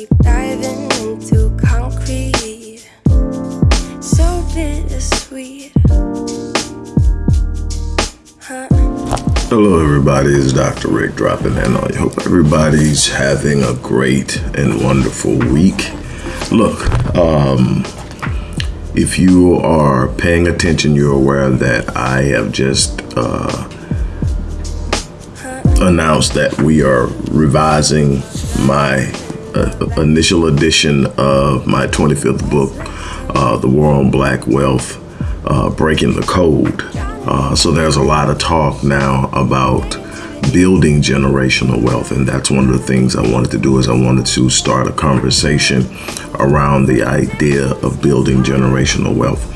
keep diving into concrete. So bittersweet. Huh? Hello, everybody. It's Dr. Rick dropping in on you. Hope everybody's having a great and wonderful week. Look, um, if you are paying attention, you're aware that I have just uh, announced that we are revising my uh, initial edition of my 25th book, uh, The War on Black Wealth, uh, Breaking the Code. Uh, so there's a lot of talk now about building generational wealth and that's one of the things I wanted to do is I wanted to start a conversation around the idea of building generational wealth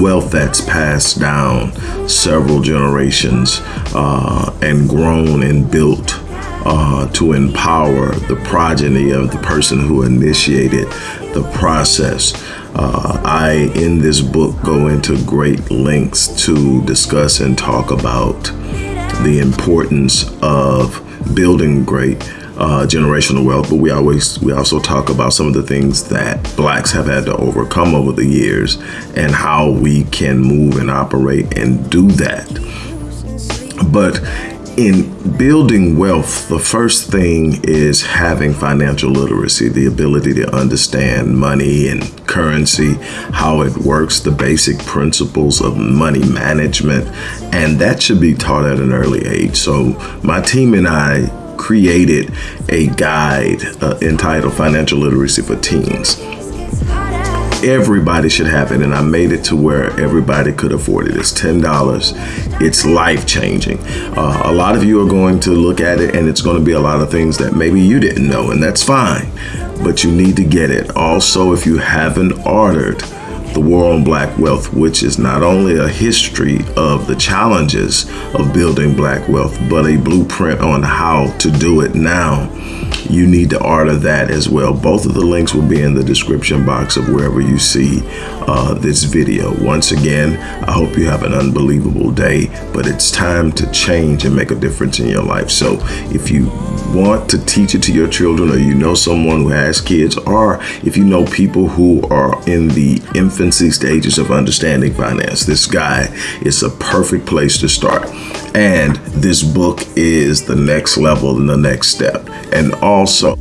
wealth that's passed down several generations uh, and grown and built uh, to empower the progeny of the person who initiated the process. Uh, I, in this book, go into great lengths to discuss and talk about the importance of building great uh, generational wealth, but we always we also talk about some of the things that blacks have had to overcome over the years and how we can move and operate and do that. But in building wealth, the first thing is having financial literacy, the ability to understand money and currency, how it works, the basic principles of money management, and that should be taught at an early age. So my team and I created a guide uh, entitled Financial Literacy for Teens everybody should have it and I made it to where everybody could afford it. It's $10. It's life changing. Uh, a lot of you are going to look at it and it's going to be a lot of things that maybe you didn't know and that's fine, but you need to get it. Also, if you haven't ordered the War on Black Wealth, which is not only a history of the challenges of building black wealth, but a blueprint on how to do it now you need to order that as well. Both of the links will be in the description box of wherever you see uh, this video. Once again, I hope you have an unbelievable day, but it's time to change and make a difference in your life. So if you want to teach it to your children or you know someone who has kids or if you know people who are in the infancy stages of understanding finance, this guy is a perfect place to start. And this book is the next level and the next step. And also,